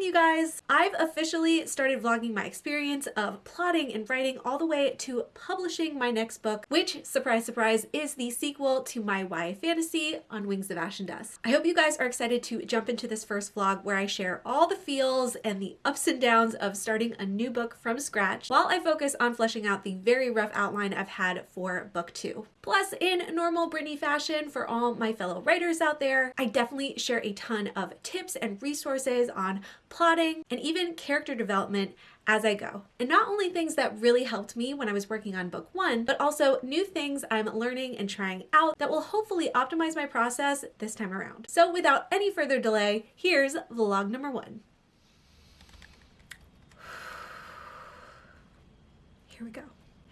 you guys! I've officially started vlogging my experience of plotting and writing all the way to publishing my next book, which, surprise, surprise, is the sequel to my YA fantasy on Wings of Ash and Dust. I hope you guys are excited to jump into this first vlog where I share all the feels and the ups and downs of starting a new book from scratch while I focus on fleshing out the very rough outline I've had for book two. Plus, in normal Brittany fashion for all my fellow writers out there, I definitely share a ton of tips and resources on plotting and even character development as I go. And not only things that really helped me when I was working on book one, but also new things I'm learning and trying out that will hopefully optimize my process this time around. So without any further delay, here's vlog number one. Here we go.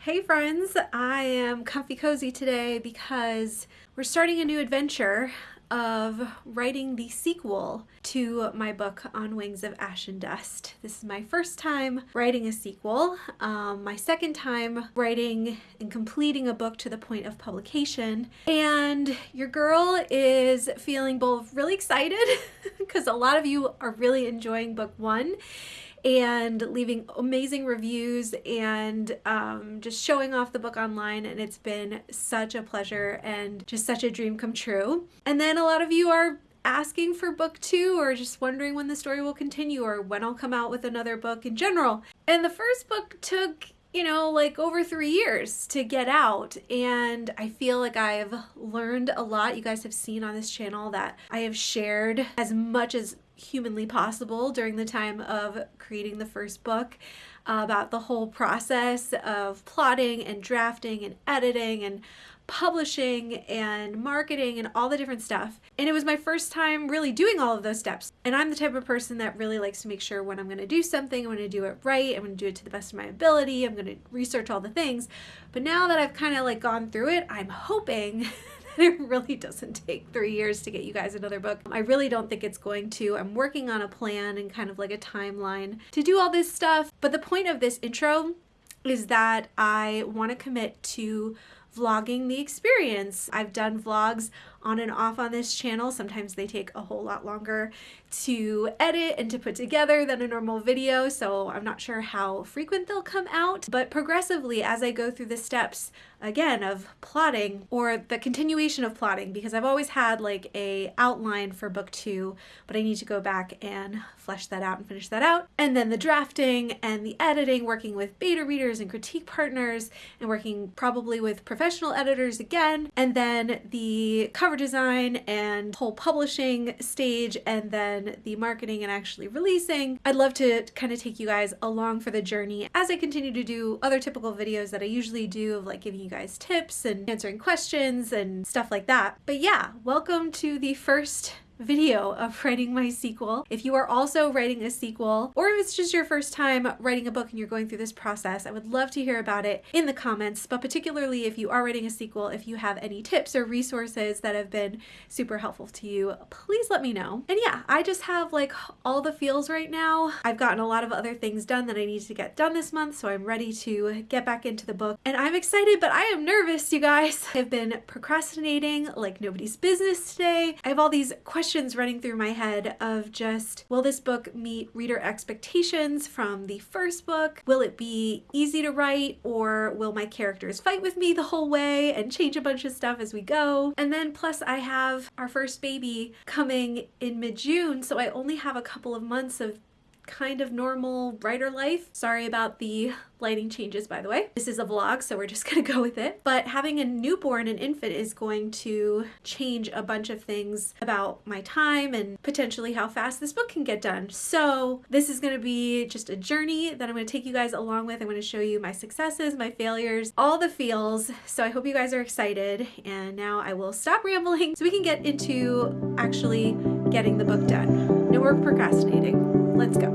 Hey friends, I am comfy cozy today because we're starting a new adventure of writing the sequel to my book on Wings of Ash and Dust. This is my first time writing a sequel, um, my second time writing and completing a book to the point of publication, and your girl is feeling both really excited because a lot of you are really enjoying book one and leaving amazing reviews and um, just showing off the book online and it's been such a pleasure and just such a dream come true. And then a lot of you are asking for book two or just wondering when the story will continue or when I'll come out with another book in general. And the first book took you know, like over three years to get out. And I feel like I've learned a lot. You guys have seen on this channel that I have shared as much as humanly possible during the time of creating the first book uh, about the whole process of plotting and drafting and editing and publishing and marketing and all the different stuff. And it was my first time really doing all of those steps. And I'm the type of person that really likes to make sure when I'm going to do something, I'm going to do it right. I'm going to do it to the best of my ability. I'm going to research all the things. But now that I've kind of like gone through it, I'm hoping it really doesn't take three years to get you guys another book. I really don't think it's going to. I'm working on a plan and kind of like a timeline to do all this stuff. But the point of this intro is that I want to commit to vlogging the experience. I've done vlogs on and off on this channel. Sometimes they take a whole lot longer to edit and to put together than a normal video, so I'm not sure how frequent they'll come out, but progressively as I go through the steps again of plotting or the continuation of plotting because I've always had like a outline for book two but I need to go back and flesh that out and finish that out and then the drafting and the editing working with beta readers and critique partners and working probably with editors again and then the cover design and whole publishing stage and then the marketing and actually releasing. I'd love to kind of take you guys along for the journey as I continue to do other typical videos that I usually do of like giving you guys tips and answering questions and stuff like that. But yeah, welcome to the first video of writing my sequel. If you are also writing a sequel, or if it's just your first time writing a book and you're going through this process, I would love to hear about it in the comments, but particularly if you are writing a sequel, if you have any tips or resources that have been super helpful to you, please let me know. And yeah, I just have like all the feels right now. I've gotten a lot of other things done that I need to get done this month, so I'm ready to get back into the book. And I'm excited, but I am nervous, you guys. I've been procrastinating like nobody's business today. I have all these questions questions running through my head of just, will this book meet reader expectations from the first book? Will it be easy to write or will my characters fight with me the whole way and change a bunch of stuff as we go? And then plus I have our first baby coming in mid-June, so I only have a couple of months of kind of normal writer life. Sorry about the lighting changes, by the way. This is a vlog, so we're just gonna go with it. But having a newborn, an infant, is going to change a bunch of things about my time and potentially how fast this book can get done. So this is gonna be just a journey that I'm gonna take you guys along with. I'm gonna show you my successes, my failures, all the feels. So I hope you guys are excited. And now I will stop rambling so we can get into actually getting the book done. No more procrastinating. Let's go.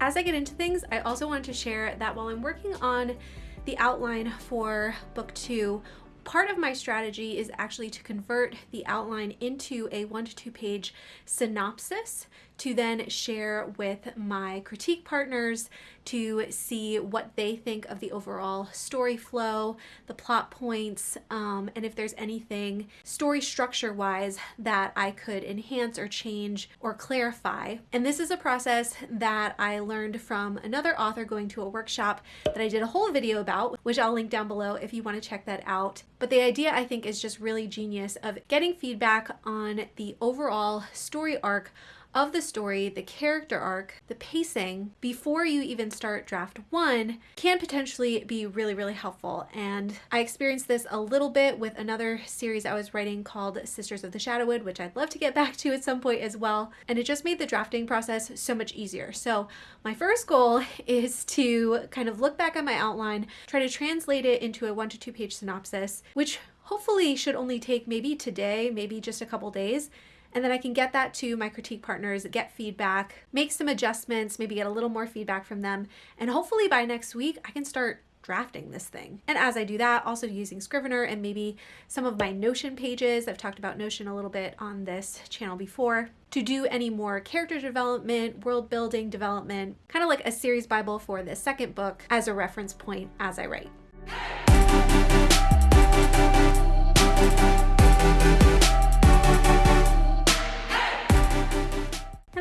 As I get into things, I also wanted to share that while I'm working on the outline for book two, part of my strategy is actually to convert the outline into a one to two page synopsis to then share with my critique partners to see what they think of the overall story flow, the plot points, um, and if there's anything story structure wise that I could enhance or change or clarify. And this is a process that I learned from another author going to a workshop that I did a whole video about, which I'll link down below if you want to check that out. But the idea I think is just really genius of getting feedback on the overall story arc of the story, the character arc, the pacing, before you even start draft one can potentially be really, really helpful. And I experienced this a little bit with another series I was writing called Sisters of the Shadowwood, which I'd love to get back to at some point as well. And it just made the drafting process so much easier. So my first goal is to kind of look back at my outline, try to translate it into a one to two page synopsis, which hopefully should only take maybe today, maybe just a couple days and then I can get that to my critique partners, get feedback, make some adjustments, maybe get a little more feedback from them, and hopefully by next week I can start drafting this thing. And as I do that, also using Scrivener and maybe some of my Notion pages. I've talked about Notion a little bit on this channel before to do any more character development, world building development, kind of like a series Bible for the second book as a reference point as I write.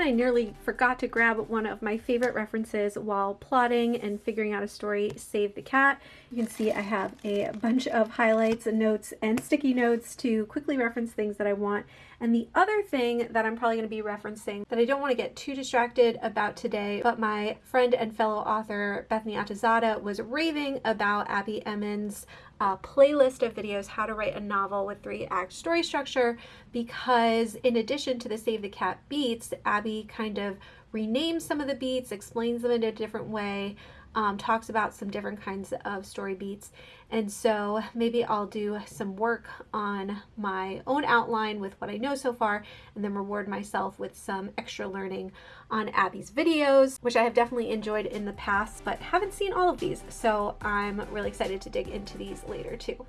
I nearly forgot to grab one of my favorite references while plotting and figuring out a story, Save the Cat. You can see I have a bunch of highlights and notes and sticky notes to quickly reference things that I want. And the other thing that I'm probably going to be referencing that I don't want to get too distracted about today, but my friend and fellow author Bethany Atazadeh was raving about Abby Emmons' uh, playlist of videos, How to Write a Novel with Three Act Story Structure, because in addition to the Save the Cat beats, Abby kind of renames some of the beats, explains them in a different way, um, talks about some different kinds of story beats. And so maybe I'll do some work on my own outline with what I know so far and then reward myself with some extra learning on Abby's videos, which I have definitely enjoyed in the past, but haven't seen all of these. So I'm really excited to dig into these later too.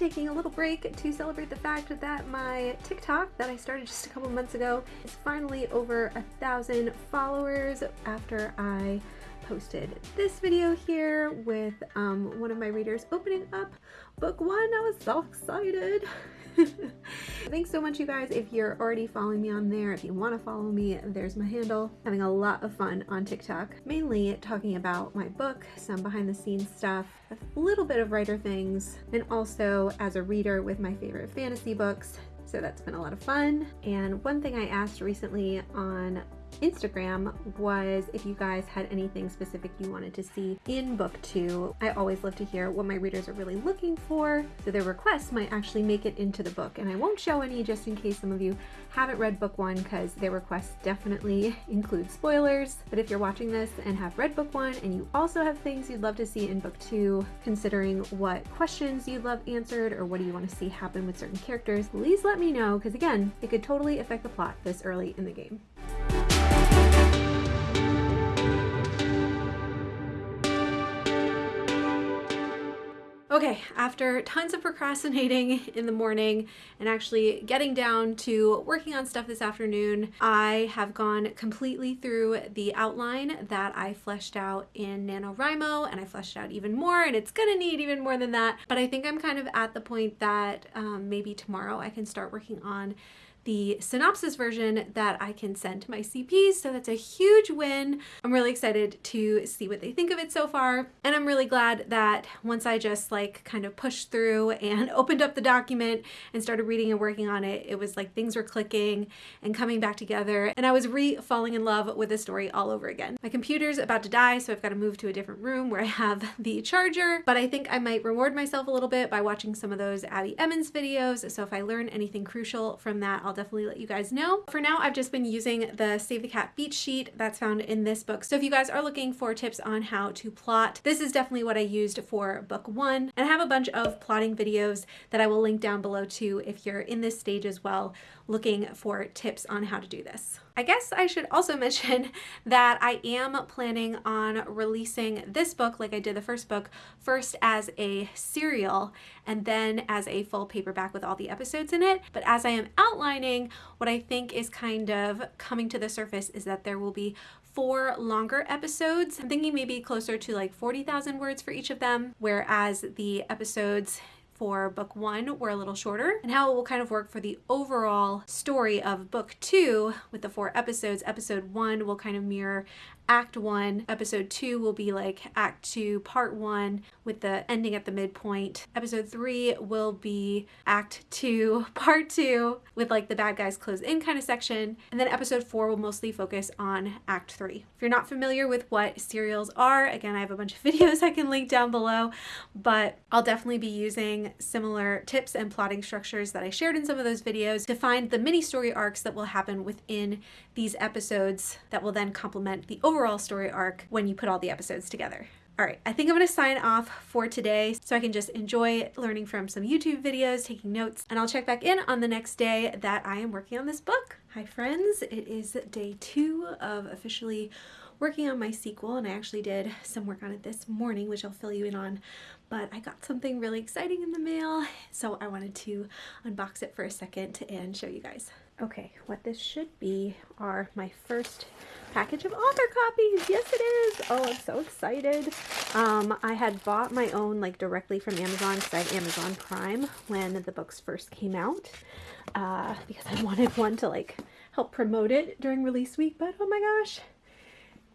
Taking a little break to celebrate the fact that my TikTok that I started just a couple months ago is finally over a thousand followers after I posted this video here with um, one of my readers opening up book one. I was so excited. Thanks so much, you guys. If you're already following me on there, if you want to follow me, there's my handle. Having a lot of fun on TikTok, mainly talking about my book, some behind the scenes stuff, a little bit of writer things, and also as a reader with my favorite fantasy books. So that's been a lot of fun. And one thing I asked recently on Instagram was if you guys had anything specific you wanted to see in book two. I always love to hear what my readers are really looking for, so their requests might actually make it into the book. And I won't show any just in case some of you haven't read book one because their requests definitely include spoilers. But if you're watching this and have read book one and you also have things you'd love to see in book two, considering what questions you'd love answered or what do you want to see happen with certain characters, please let me know because again, it could totally affect the plot this early in the game. Okay, after tons of procrastinating in the morning and actually getting down to working on stuff this afternoon, I have gone completely through the outline that I fleshed out in NaNoWriMo and I fleshed out even more and it's gonna need even more than that. But I think I'm kind of at the point that um, maybe tomorrow I can start working on the synopsis version that I can send to my CPs. So that's a huge win. I'm really excited to see what they think of it so far. And I'm really glad that once I just like kind of pushed through and opened up the document and started reading and working on it, it was like things were clicking and coming back together. And I was re falling in love with the story all over again. My computer's about to die, so I've got to move to a different room where I have the charger. But I think I might reward myself a little bit by watching some of those Abby Emmons videos. So if I learn anything crucial from that, I'll definitely let you guys know. For now, I've just been using the Save the Cat beat sheet that's found in this book. So if you guys are looking for tips on how to plot, this is definitely what I used for book one. And I have a bunch of plotting videos that I will link down below too if you're in this stage as well looking for tips on how to do this. I guess I should also mention that I am planning on releasing this book, like I did the first book, first as a serial and then as a full paperback with all the episodes in it. But as I am outlining, what I think is kind of coming to the surface is that there will be four longer episodes. I'm thinking maybe closer to like 40,000 words for each of them, whereas the episodes for book one were a little shorter and how it will kind of work for the overall story of book two with the four episodes. Episode one will kind of mirror act one. Episode two will be like act two, part one, with the ending at the midpoint. Episode three will be act two, part two, with like the bad guys close in kind of section. And then episode four will mostly focus on act three. If you're not familiar with what serials are, again, I have a bunch of videos I can link down below, but I'll definitely be using similar tips and plotting structures that I shared in some of those videos to find the mini story arcs that will happen within these episodes that will then complement the overall overall story arc when you put all the episodes together. All right, I think I'm gonna sign off for today so I can just enjoy learning from some YouTube videos, taking notes, and I'll check back in on the next day that I am working on this book. Hi friends, it is day two of officially working on my sequel and I actually did some work on it this morning which I'll fill you in on but I got something really exciting in the mail so I wanted to unbox it for a second and show you guys. Okay, what this should be are my first package of author copies. Yes, it is. Oh, I'm so excited. Um, I had bought my own like directly from Amazon because I Amazon Prime when the books first came out uh, because I wanted one to like help promote it during release week. But oh my gosh,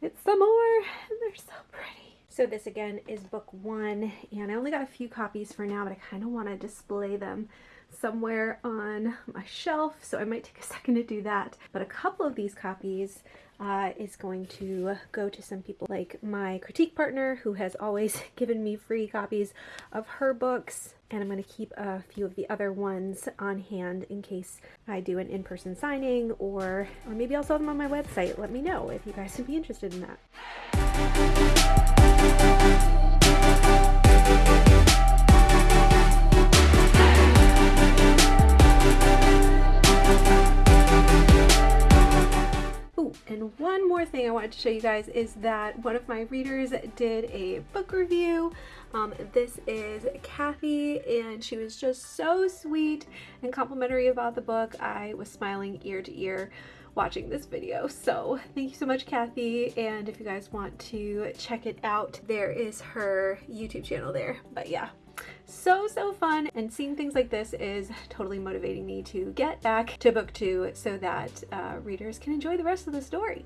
it's some more and they're so pretty. So this again is book one and I only got a few copies for now, but I kind of want to display them somewhere on my shelf, so I might take a second to do that. But a couple of these copies uh, is going to go to some people like my critique partner who has always given me free copies of her books and I'm going to keep a few of the other ones on hand in case I do an in-person signing or, or maybe I'll sell them on my website. Let me know if you guys would be interested in that. And one more thing I wanted to show you guys is that one of my readers did a book review. Um, this is Kathy and she was just so sweet and complimentary about the book. I was smiling ear to ear watching this video. So thank you so much, Kathy. And if you guys want to check it out, there is her YouTube channel there. But yeah, so, so fun. And seeing things like this is totally motivating me to get back to book two so that uh, readers can enjoy the rest of the story.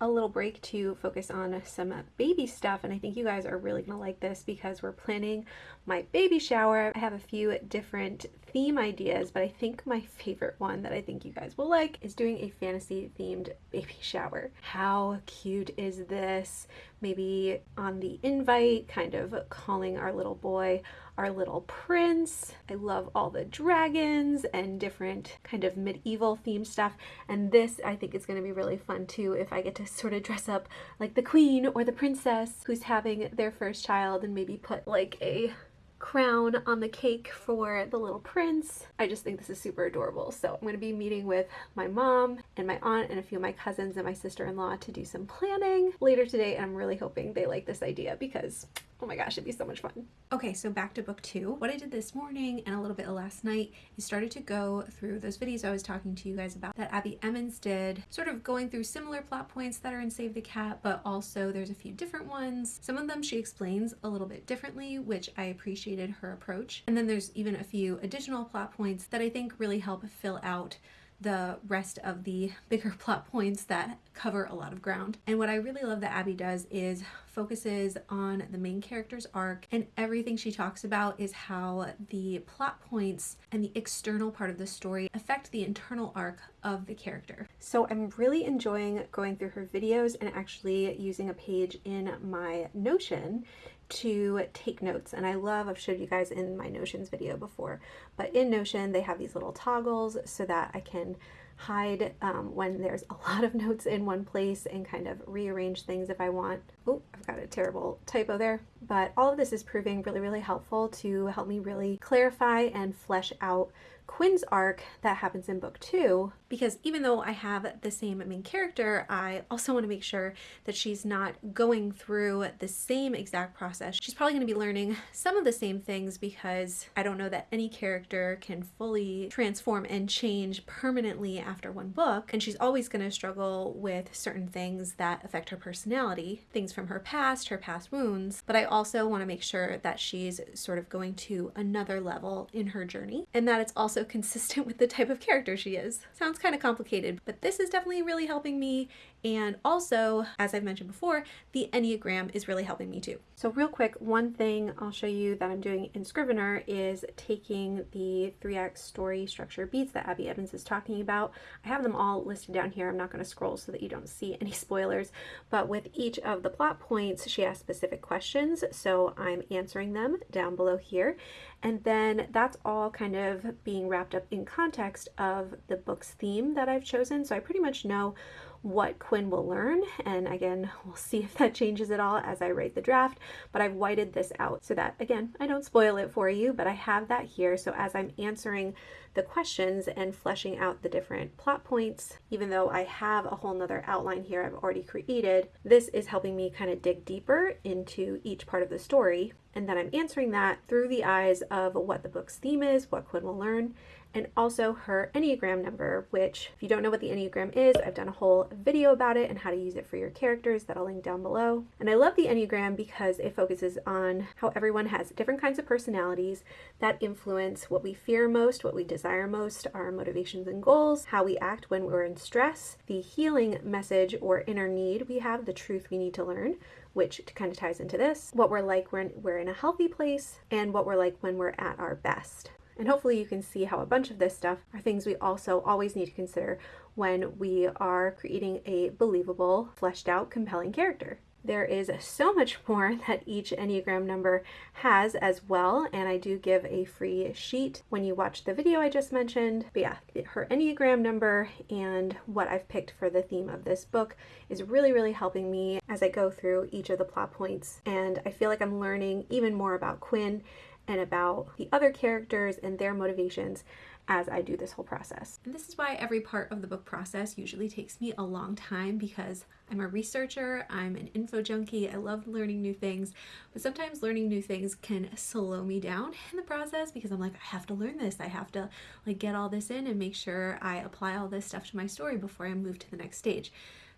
A little break to focus on some baby stuff and I think you guys are really gonna like this because we're planning my baby shower. I have a few different theme ideas, but I think my favorite one that I think you guys will like is doing a fantasy themed baby shower. How cute is this? Maybe on the invite, kind of calling our little boy our little prince. I love all the dragons and different kind of medieval themed stuff. And this I think is going to be really fun too if I get to sort of dress up like the queen or the princess who's having their first child and maybe put like a crown on the cake for the little prince. I just think this is super adorable. So I'm going to be meeting with my mom and my aunt and a few of my cousins and my sister-in-law to do some planning later today. And I'm really hoping they like this idea because Oh my gosh, it'd be so much fun. Okay, so back to book two. What I did this morning and a little bit of last night is started to go through those videos I was talking to you guys about that Abby Emmons did, sort of going through similar plot points that are in Save the Cat, but also there's a few different ones. Some of them she explains a little bit differently, which I appreciated her approach. And then there's even a few additional plot points that I think really help fill out the rest of the bigger plot points that cover a lot of ground. And what I really love that Abby does is focuses on the main character's arc and everything she talks about is how the plot points and the external part of the story affect the internal arc of the character. So I'm really enjoying going through her videos and actually using a page in my Notion to take notes and I love I've showed you guys in my Notions video before but in Notion they have these little toggles so that I can hide um, when there's a lot of notes in one place and kind of rearrange things if I want. Oh, I've got a terrible typo there. But all of this is proving really, really helpful to help me really clarify and flesh out Quinn's arc that happens in book two, because even though I have the same main character, I also want to make sure that she's not going through the same exact process. She's probably going to be learning some of the same things because I don't know that any character can fully transform and change permanently after one book. And she's always going to struggle with certain things that affect her personality, things from her past, her past wounds. But I also want to make sure that she's sort of going to another level in her journey and that it's also consistent with the type of character she is. Sounds kind of complicated, but this is definitely really helping me. And also, as I've mentioned before, the Enneagram is really helping me too. So real quick, one thing I'll show you that I'm doing in Scrivener is taking the three act story structure beats that Abby Emmons is talking about. I have them all listed down here. I'm not going to scroll so that you don't see any spoilers, but with each of the plot points, she has specific questions. So I'm answering them down below here. And then that's all kind of being wrapped up in context of the book's theme that I've chosen. So I pretty much know what Quinn will learn. And again, we'll see if that changes at all as I write the draft, but I've whited this out so that, again, I don't spoil it for you, but I have that here. So as I'm answering the questions and fleshing out the different plot points, even though I have a whole nother outline here I've already created, this is helping me kind of dig deeper into each part of the story. And then I'm answering that through the eyes of what the book's theme is, what Quinn will learn, and also her Enneagram number, which if you don't know what the Enneagram is, I've done a whole video about it and how to use it for your characters that I'll link down below. And I love the Enneagram because it focuses on how everyone has different kinds of personalities that influence what we fear most, what we desire most, our motivations and goals, how we act when we're in stress, the healing message or inner need we have, the truth we need to learn, which kind of ties into this, what we're like when we're in a healthy place, and what we're like when we're at our best. And hopefully you can see how a bunch of this stuff are things we also always need to consider when we are creating a believable, fleshed out, compelling character. There is so much more that each Enneagram number has as well, and I do give a free sheet when you watch the video I just mentioned. But yeah, her Enneagram number and what I've picked for the theme of this book is really, really helping me as I go through each of the plot points. And I feel like I'm learning even more about Quinn and about the other characters and their motivations as I do this whole process. And this is why every part of the book process usually takes me a long time because I'm a researcher, I'm an info junkie, I love learning new things, but sometimes learning new things can slow me down in the process because I'm like, I have to learn this, I have to like get all this in and make sure I apply all this stuff to my story before I move to the next stage.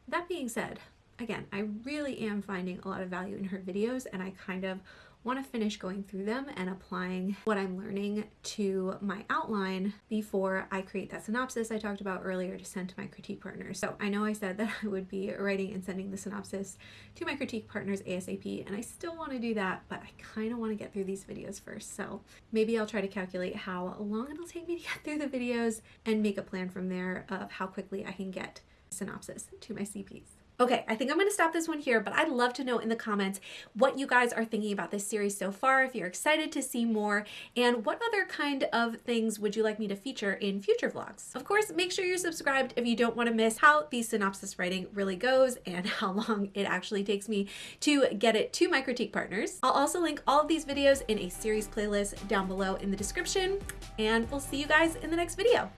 That being said, again, I really am finding a lot of value in her videos and I kind of want to finish going through them and applying what I'm learning to my outline before I create that synopsis I talked about earlier to send to my critique partners. So I know I said that I would be writing and sending the synopsis to my critique partners ASAP and I still want to do that but I kind of want to get through these videos first. So maybe I'll try to calculate how long it'll take me to get through the videos and make a plan from there of how quickly I can get synopsis to my CPs. Okay, I think I'm gonna stop this one here, but I'd love to know in the comments what you guys are thinking about this series so far, if you're excited to see more, and what other kind of things would you like me to feature in future vlogs. Of course, make sure you're subscribed if you don't wanna miss how the synopsis writing really goes and how long it actually takes me to get it to my critique partners. I'll also link all of these videos in a series playlist down below in the description, and we'll see you guys in the next video.